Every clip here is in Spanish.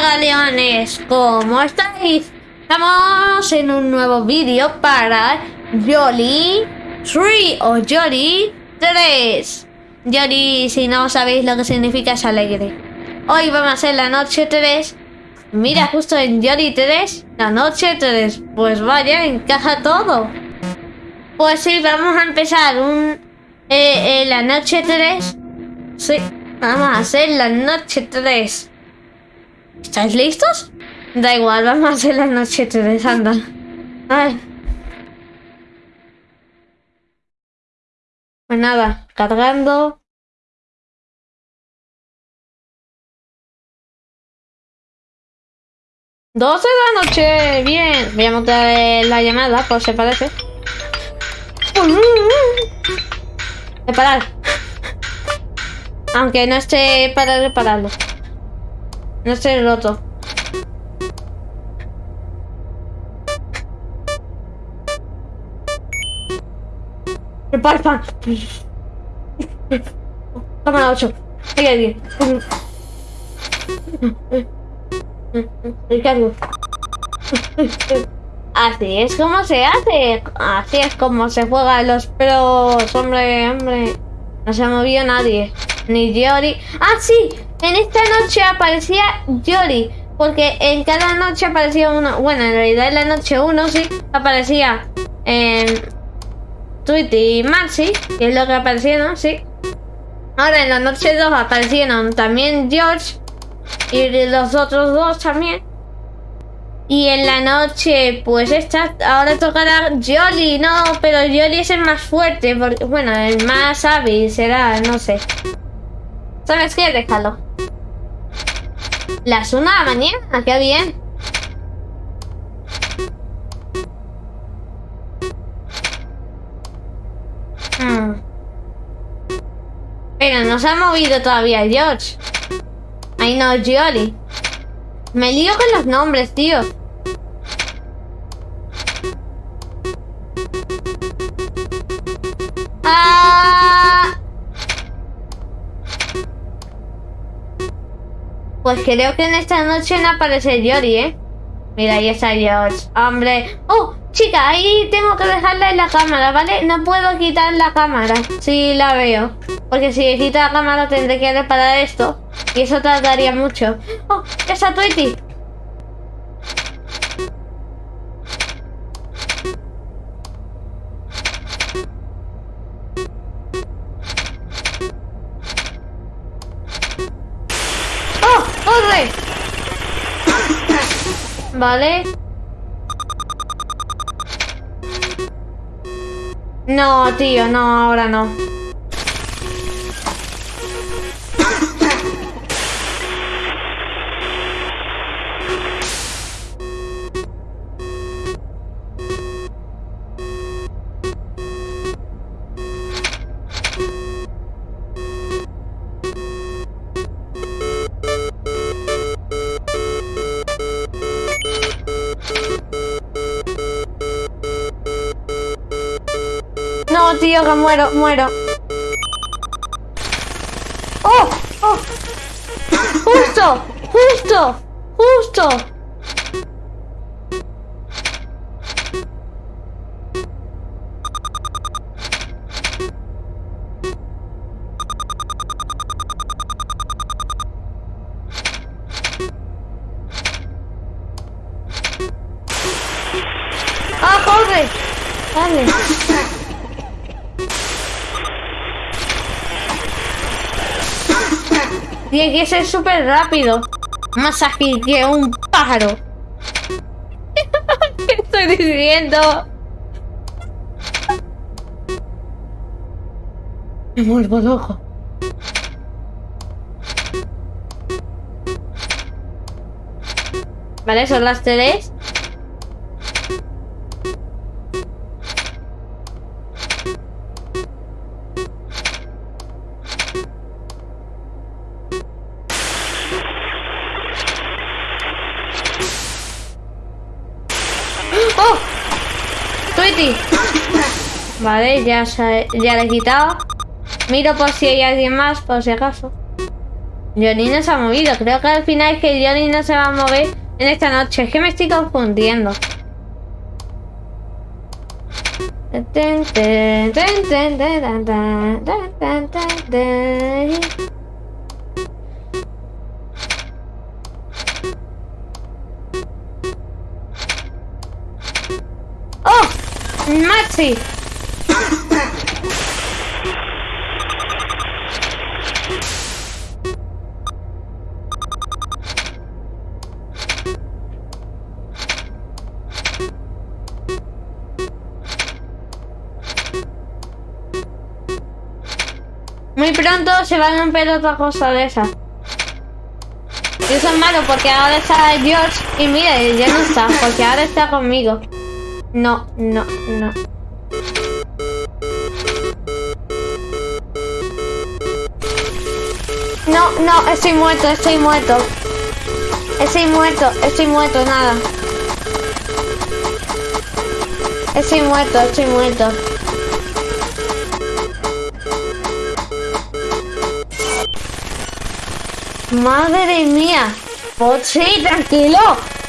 Galeones, ¿cómo estáis? Estamos en un nuevo vídeo para Jolly 3 o Jolly 3 Jolly, si no sabéis lo que significa, es alegre. Hoy vamos a hacer la noche 3 Mira, justo en Jolly 3, la noche 3 Pues vaya, encaja todo. Pues sí, vamos a empezar un... Eh, eh, la noche 3 Sí, vamos a hacer la noche 3 ¿Estáis listos? Da igual, vamos a hacer la noche 3, anda. Ay. Pues nada, cargando. ¡12 de la noche! Bien. Voy a montar la llamada, por si parece. Reparar. Aunque no esté para repararlo. No esté roto. Repara pan. Cámara 8. Ahí hay Ricardo. Así es como se hace. Así es como se juega los pros. Hombre, hombre. No se movió nadie. Ni Yori. ¡Ah, sí! En esta noche aparecía Yori. Porque en cada noche aparecía uno. Bueno, en realidad en la noche 1 sí aparecía. En Tweety y Maxi. Que es lo que aparecieron, sí. Ahora en la noche 2 aparecieron también George. Y los otros dos también. Y en la noche, pues esta, ahora tocará Jolly, no, pero Jolly es el más fuerte, porque, bueno, el más hábil será, no sé. ¿Sabes qué? Déjalo. Las una de la mañana, qué bien. Hmm. Pero no se ha movido todavía George. Ay no, Jolly. Me lío con los nombres, tío. Pues creo que en esta noche no aparece Yori, ¿eh? Mira, ahí está George. Hombre. ¡Oh! Chica, ahí tengo que dejarla en la cámara, ¿vale? No puedo quitar la cámara. Sí, la veo. Porque si quito la cámara tendré que reparar esto. Y eso tardaría mucho. ¡Oh! ¡Esa Tweety! Vale. No, tío, no, ahora no. Que muero, muero. ¡Oh! ¡Oh! ¡Justo! ¡Justo! ¡Justo! Tiene que ser súper rápido. Más ágil que un pájaro. ¿Qué estoy diciendo? Me vuelvo loco. Vale, son las tres. Ya, ya le he quitado. Miro por si hay alguien más, por si acaso. Johnny no se ha movido. Creo que al final es que Johnny no se va a mover en esta noche. Es que me estoy confundiendo. ¡Oh! ¡Maxi! Pronto se va a romper otra cosa de esa. Y eso es malo porque ahora está George y mire, ya no está, porque ahora está conmigo. No, no, no. No, no, estoy muerto, estoy muerto. Estoy muerto, estoy muerto, nada. Estoy muerto, estoy muerto. Madre mía. Sí, tranquilo.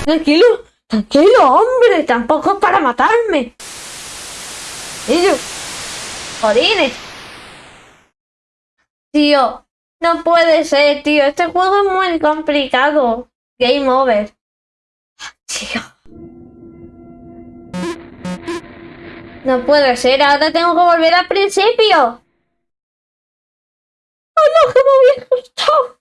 Tranquilo. Tranquilo, hombre. Tampoco es para matarme. Y yo. Jodines. Tío. No puede ser, tío. Este juego es muy complicado. Game over. Tío. No puede ser. Ahora tengo que volver al principio. ¡Oh, no! ¡Que me había gustado!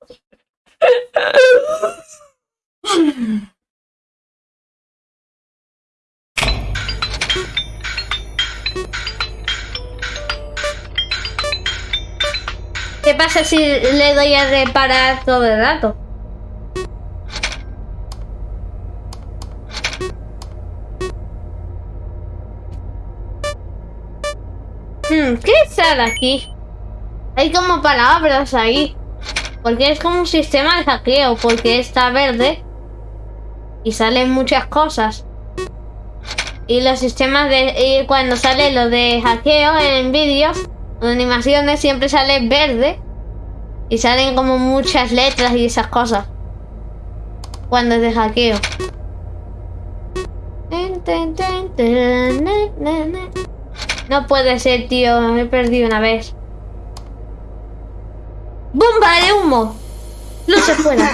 ¿Qué pasa si le doy a reparar todo el rato? Hmm, ¿Qué sale aquí? Hay como palabras ahí. Porque es como un sistema de hackeo, porque está verde y salen muchas cosas. Y los sistemas de... Y cuando sale lo de hackeo en vídeos, en animaciones siempre sale verde. Y salen como muchas letras y esas cosas. Cuando es de hackeo. No puede ser, tío. Me he perdido una vez. ¡Bomba de humo! Se fuera.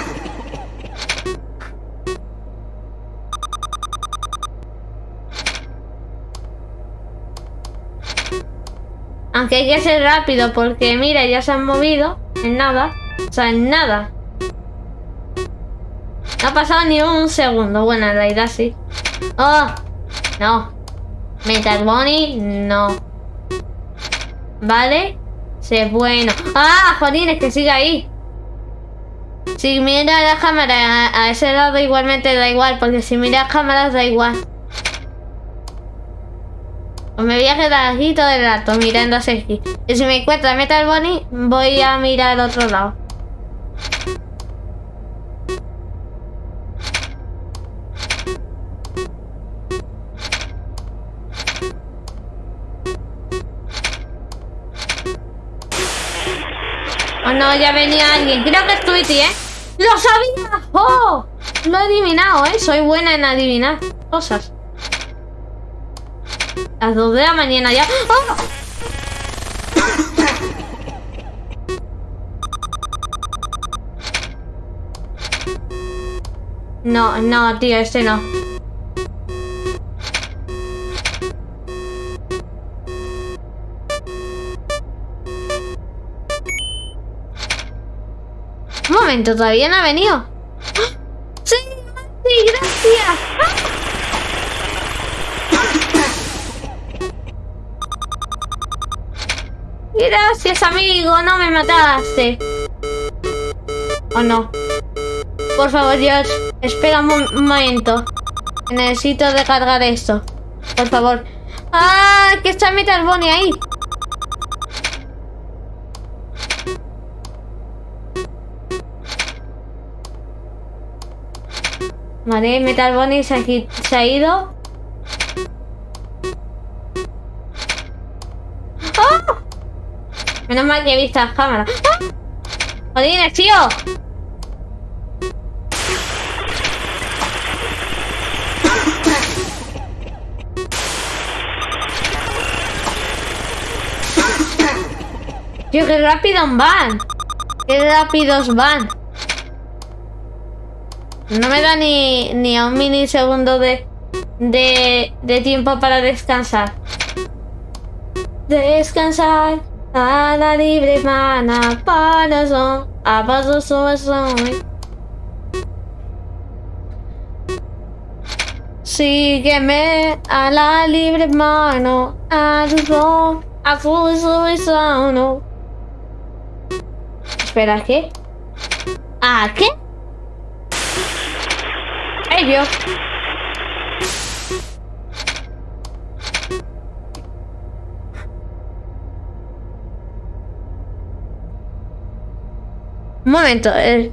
Aunque hay que ser rápido porque mira, ya se han movido en nada. O sea, en nada. No ha pasado ni un segundo. Bueno, en realidad sí. ¡Oh! No. Metal Bunny, no. ¿Vale? Sí, bueno. ¡Ah! es que sigue ahí. Si mira la cámara a ese lado igualmente da igual, porque si mira cámaras da igual. Pues me voy a quedar aquí todo el rato mirando a Sergi. Y si me encuentra Metal Bunny, voy a mirar otro lado. No, ya venía alguien. Creo que es Tweety, ¿eh? ¡Lo sabía! ¡Oh! Lo he adivinado, ¿eh? Soy buena en adivinar cosas. Las dos de la mañana ya. ¡Oh! No, no, tío, este no. Todavía no ha venido. ¡Sí! ¡Sí! ¡Gracias! Gracias, amigo. No me mataste. ¿O no? Por favor, George. Espera un, momento. Necesito recargar esto. Por favor. ¡Ah! Que está Metal Bunny ahí. Vale, Metal Bunny se ha, se ha ido. ¡Oh! Menos mal que he visto las cámaras. ¡Oh! ¡Jodines, tío! tío, qué rápido van. Qué rápidos van. No me da ni, ni a un minisegundo de, de, de tiempo para descansar. Descansar a la libre mana para son a paso son. Sígueme a la libre mano a tu a full sobre son. Espera, ¿qué? ¿A qué? Un momento, eh.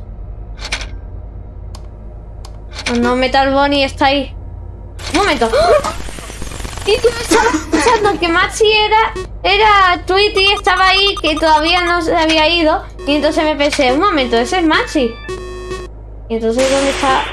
Oh, no, Metal Bonnie está ahí. Un momento. ¡Ah! Y yo estaba pensando que Maxi era, era Tweety, estaba ahí, que todavía no se había ido. Y entonces me pensé, un momento, ese es Maxi. Entonces, ¿dónde está.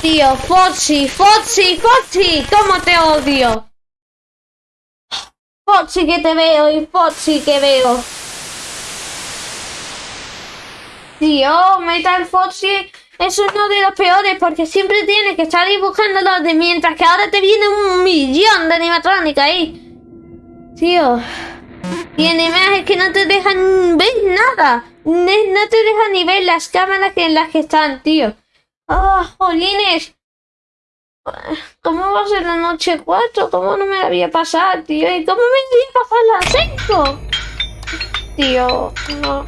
Tío, Foxy, Foxy, Foxy, ¿cómo te odio? Foxy que te veo y Foxy que veo. Tío, Metal Foxy es uno de los peores porque siempre tienes que estar ahí buscándolo de mientras que ahora te viene un millón de animatrónica ahí. Tío. Y además es que no te dejan ver nada. No te dejan ni ver las cámaras en las que están, tío. ¡Ah, jolines! ¿Cómo va a ser la noche 4? ¿Cómo no me la había pasado, tío? ¿Y cómo me había pasado la 5? Tío, no.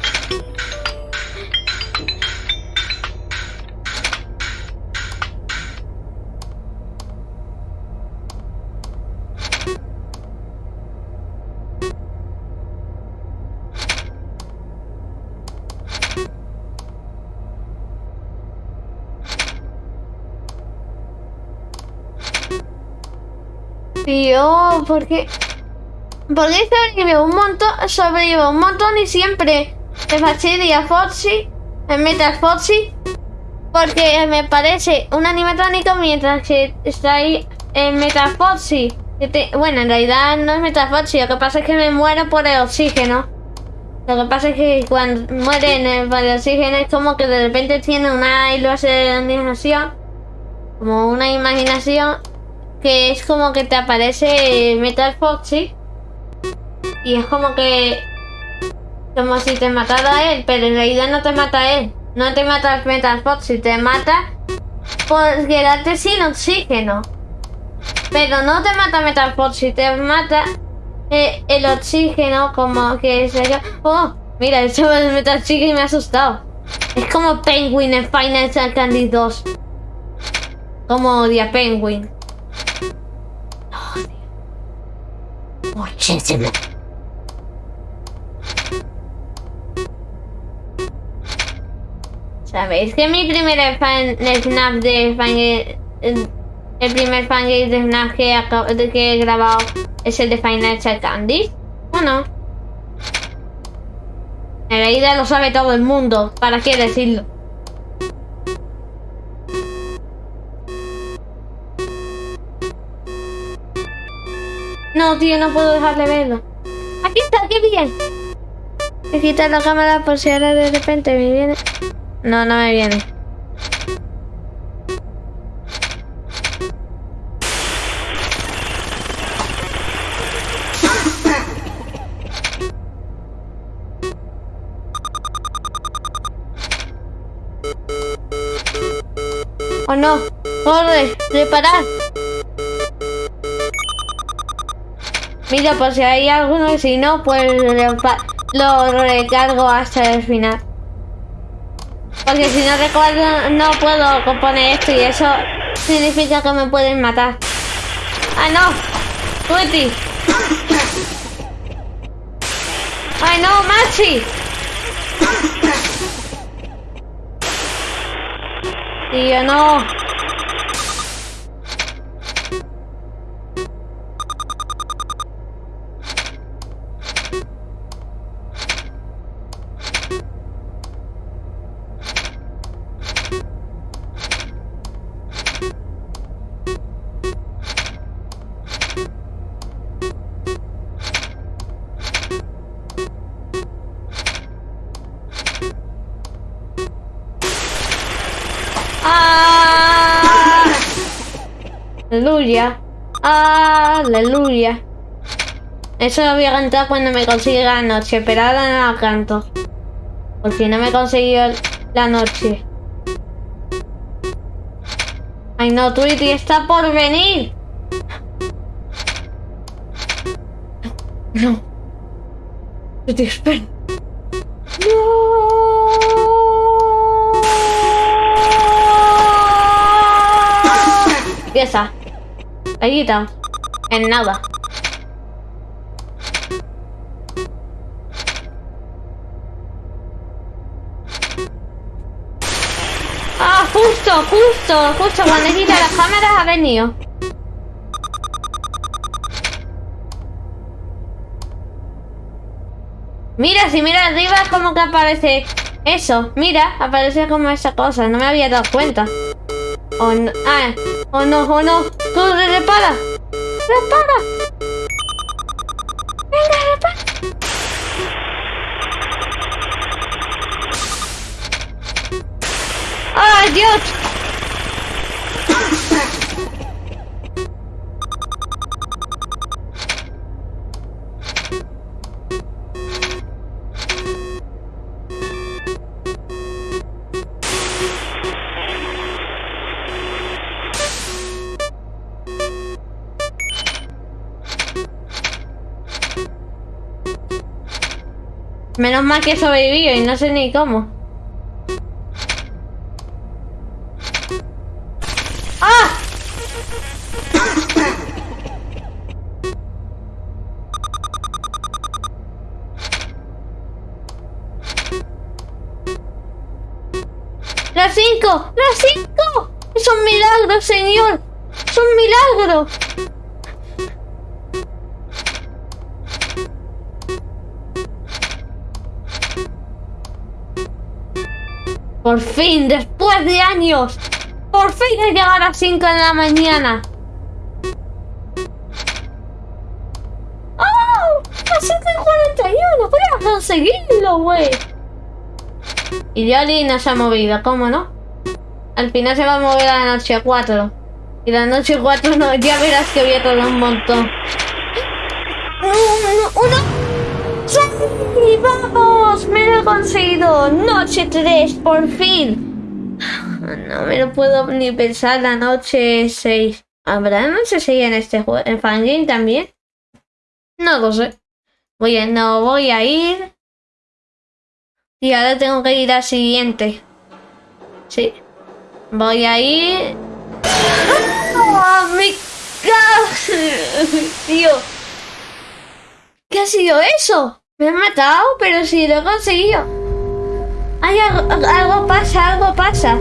Tío, ¿por qué? ¿Por qué sobrevive un montón? Sobrevive un montón y siempre me fastidia Foxy, me mete a Foxy, porque me parece un animatrónico mientras que está ahí en Metafoxy. Bueno, en realidad no es Metafoxy, lo que pasa es que me muero por el oxígeno. Lo que pasa es que cuando muere en el, por el oxígeno es como que de repente tiene una iluminación, como una imaginación que es como que te aparece Metal Foxy y es como que como si te matara él, pero en realidad no te mata él, no te mata Metal Foxy, te mata por quedarte sin oxígeno. Pero no te mata Metal Foxy, te mata eh, el oxígeno como que se... Oh, mira, el chaval de Metal Chicken me ha asustado. Es como Penguin en Final Candy 2. Como odia Penguin. Muchísimo. ¿Sabéis que mi primer fan snap de fan el primer fangame de snap que, he grabado es el de Financial Candy? ¿O no? En realidad lo sabe todo el mundo. ¿Para qué decirlo? No, tío, no puedo dejarle verlo. Aquí está, qué bien. A quitar la cámara por si ahora de repente me viene. No, no me viene. ¡Oh no! ¡Corre! ¡Reparar! Mira, por si hay alguno, si no, pues lo, recargo hasta el final. Porque si no recuerdo, no puedo componer esto y eso significa que me pueden matar. ¡Ah, no! ¡Tweety! ¡Ay, no, Maxi! Tío, no. Aleluya. Aleluya. Eso lo voy a cantar cuando me consiga la noche, pero ahora no la canto. Porque no me he conseguido la noche. Ay no, Tweety está por venir. No. Tweety, espera. Ahí está. En nada. Ah, justo, justo, justo cuando quita las cámaras ha venido. Mira, si mira arriba como que aparece eso. Mira, aparece como esa cosa. No me había dado cuenta. Oh no, ah, oh no, oh no. Repara. Repara. Menos mal que he sobrevivido y no sé ni cómo. Fin, después de años, por fin he llegado a las 5 de la mañana. ¡Oh! ¡Las 5 y 41! ¡Voy a conseguirlo, güey! Y Jolly no se ha movido, ¿cómo no? Al final se va a mover a la noche 4. Y la noche 4 no, ya verás que voy a tardar un montón. ¡Uno! uno. ¡Sí! ¡Vamos! ¡Me lo he conseguido! ¡Noche 3! ¡Por fin! No me lo puedo ni pensar la noche 6. ¿Habrá noche 6 en este juego? ¿En Fangame también? No lo sé. Voy no voy a ir. Y ahora tengo que ir al siguiente. Sí. Voy a ir. ¡Oh, mi Tío. ¿Qué ha sido eso? Me han matado, pero sí lo he conseguido. Ay, algo, algo pasa, algo pasa.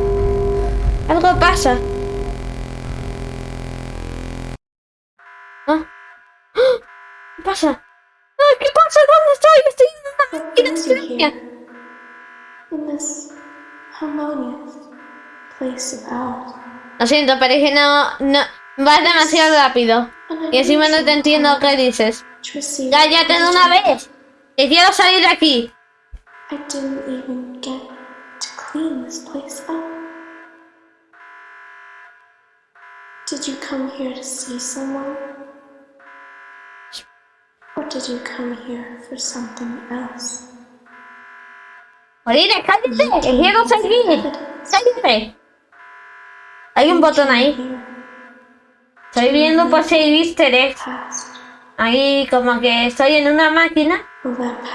Algo pasa. ¿Ah? ¿Qué pasa? ¿Qué pasa? ¿Dónde estoy? Estoy en una máquina silencia. Lo siento, pero es que no, no... Vas demasiado rápido. Y encima no te entiendo qué dices. ¡Cállate de una vez! ¡Que quiero salir de aquí! I didn't even get to clean this place up. Did you come here to see someone? Or did you come here for something else? Marina, cállate, que quiero seguir. Cállate. Hay un botón ahí. Estoy viendo por si hay easter eggs. Ahí como que estoy en una máquina.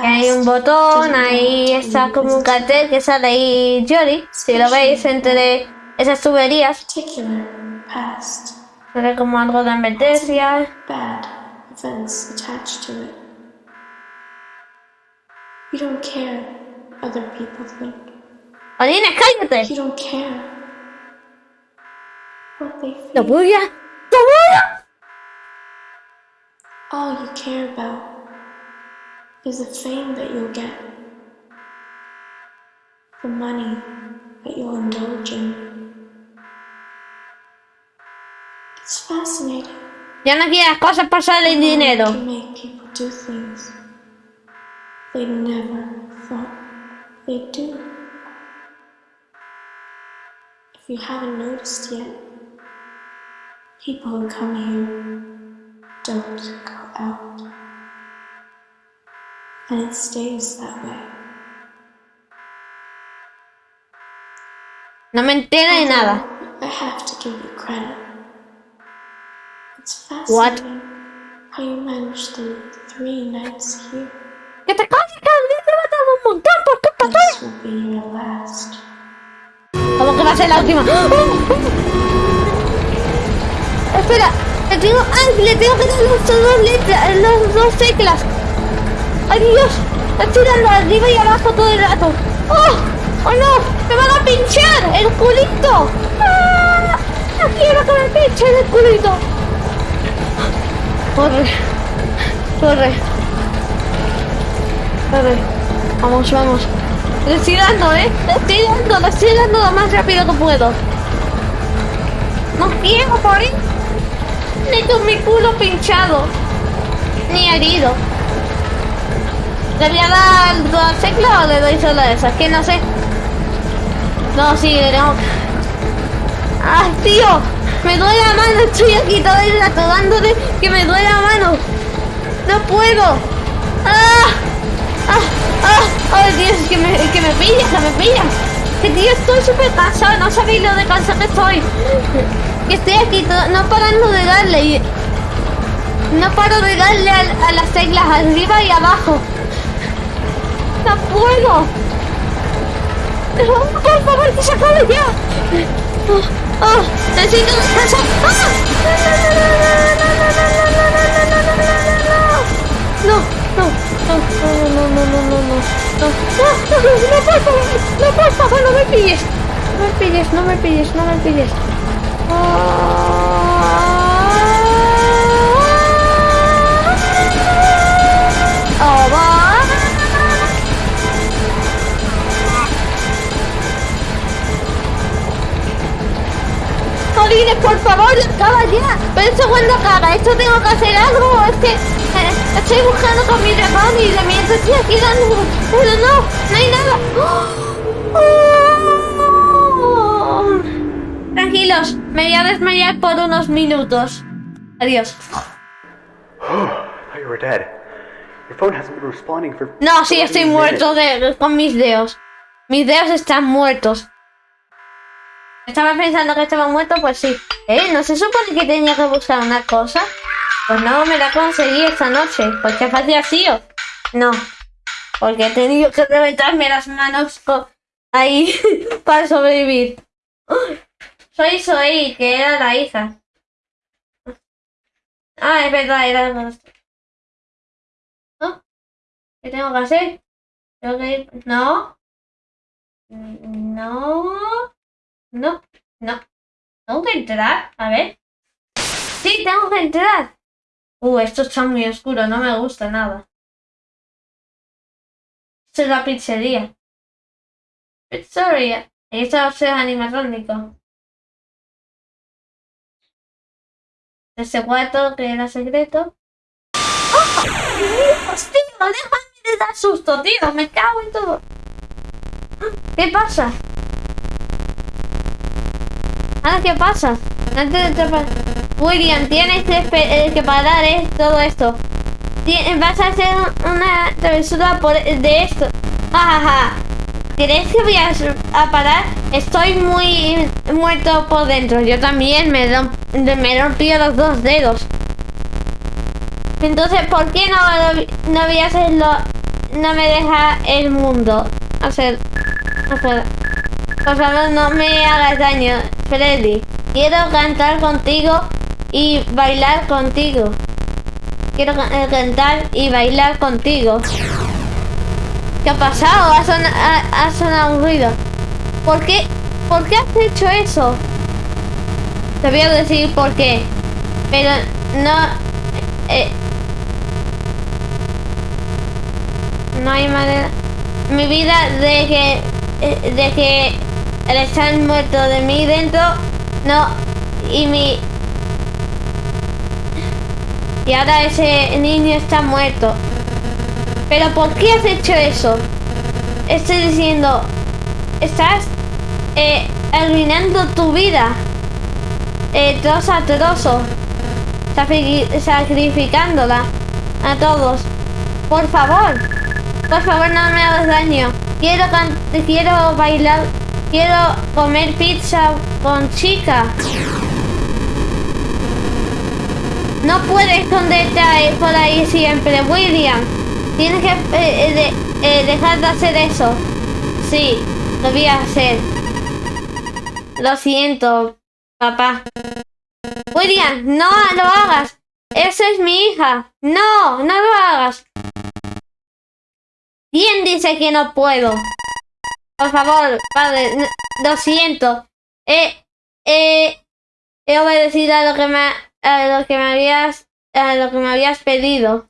Y hay un botón, ahí está como un cartel que sale ahí Jory. Si lo veis entre esas tuberías, sale como algo de advertencia. You don't care what other people think. Marina, cállate. You don't care what they Lo feel. voy a... ¡Lo voy a... All you care about is the fame that you'll get, the money that you'll indulge in. It's fascinating. Ya no quieras cosas solo el dinero. can make people do things they never thought they'd do. If you haven't noticed yet, people who come here don't go out. And it stays that way. No me entero de nada. I have to give you credit. It's What? fascinating how you managed the three nights here. Que te calles, que matado un montón por culpa tuya. This will be your last. ¿Cómo que va a ser la última? Espera, le tengo, ay, le tengo que dar las dos letras, las dos teclas. ¡Ay, Dios! Estoy dando arriba y abajo todo el rato. ¡Oh! ¡Oh, no! ¡Me van a pinchar el culito! ¡Ah! ¡No quiero que me pinchen el culito! Corre. Corre. Corre. Vamos, vamos. Le estoy dando, ¿eh? Le estoy dando, le estoy dando lo más rápido que puedo. No quiero morir. Ni con mi culo pinchado. Ni herido. ¿Le voy a dar las teclas o le doy solo esas? Que no sé. No, sí, que... ¡Ay, tío! Me duele la mano, estoy aquí todo el rato dándole que me duele la mano. No puedo. ¡Ah! ¡Ah! ¡Ah! ¡Ay, Dios! Que me, que me pillas, que me pillas. Que tío, estoy súper cansado. No sabéis lo de cansado que estoy. Que estoy aquí no parando de darle. y- No paro de darle a, a las teclas arriba y abajo. No puedo. No, por favor, que se acabe ya. Oh, oh, necesito descansar. ¡Ah! No, no, no, no, no, no, no, no, no, no, no, no, no, por favor, no, por favor, no me pilles, no me pilles, no me pilles, no me pilles. Oh, va. Jolines, por favor, acaba ya. Pero esto cuando acaba, esto tengo que hacer algo. Es que eh, estoy buscando con mi dragón y de mientras estoy aquí dando. Pero no, no hay nada. ¡Oh! Tranquilos, me voy a desmayar por unos minutos. Adiós. No, sí, 30 estoy muerto de, con mis dedos. Mis dedos están muertos. Estaba pensando que estaba muerto, pues sí. ¿Eh? ¿No se supone que tenía que buscar una cosa? Pues no, me la conseguí esta noche. ¿Por qué hacía así o? No. Porque he tenido que reventarme las manos ahí para sobrevivir. Soy Soy, que era la hija. Ah, es verdad, era ¿No? ¿Qué tengo que hacer? Tengo que ir... No. No. No. No. Tengo que entrar. A ver. Sí, tengo que entrar. Uh, esto está muy oscuro. No me gusta nada. Esto es la pizzería. Pizzería. Ahí está el animatrónico. Ese cuarto que era secreto. ¡Oh! ¡Déjame de dar susto, tío! ¡Me cago en todo! ¿Qué pasa? Ahora, ¿qué pasa? Antes de atrapar- William, tienes eh, que parar eh, todo esto. Vas a hacer un- una travesura por, de esto. Jajaja. ¿Crees que voy a, parar? Estoy muy muerto por dentro. Yo también me, me rompí los dos dedos. Entonces, ¿por qué no, no voy a hacerlo? No me deja el mundo hacer. Puedo. Por favor, no me hagas daño, Freddy. Quiero cantar contigo y bailar contigo. Quiero eh, cantar y bailar contigo. ¿Qué ha pasado? Ha, sona- ha- sonado un ruido. ¿Por qué? ¿Por qué has hecho eso? Te voy a decir por qué. Pero no... eh, no hay manera... Mi vida de que... eh, De que... Estar muerto de mí dentro... No... Y mi... Y ahora ese niño está muerto. Pero ¿por qué has hecho eso? Estoy diciendo... Estás... eh, arruinando tu vida. Eh, trozo a trozo. Sacrifi- Sacrificándola a todos. Por favor. Por favor, no me hagas daño. Quiero, quiero bailar. Quiero comer pizza con chica. No puedes esconderte por ahí siempre, William. Tienes que eh, eh, de- eh, dejar de hacer eso. Sí, lo voy a hacer. Lo siento, papá. William, no lo hagas. Esa es mi hija. No, no lo hagas. ¿Quién dice que no puedo? Por favor, padre, lo siento. Eh, eh, he obedecido a lo que me, a lo que me habías, a lo que me habías pedido.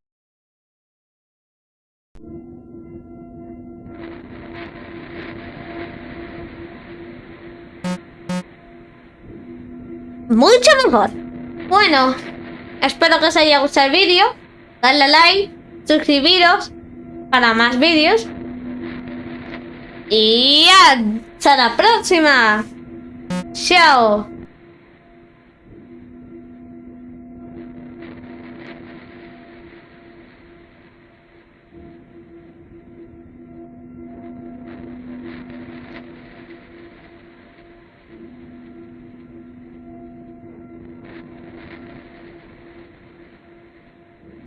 Mucho mejor. Bueno, espero que os haya gustado el vídeo. Dadle like, suscribiros para más vídeos. Y hasta la próxima. Chao.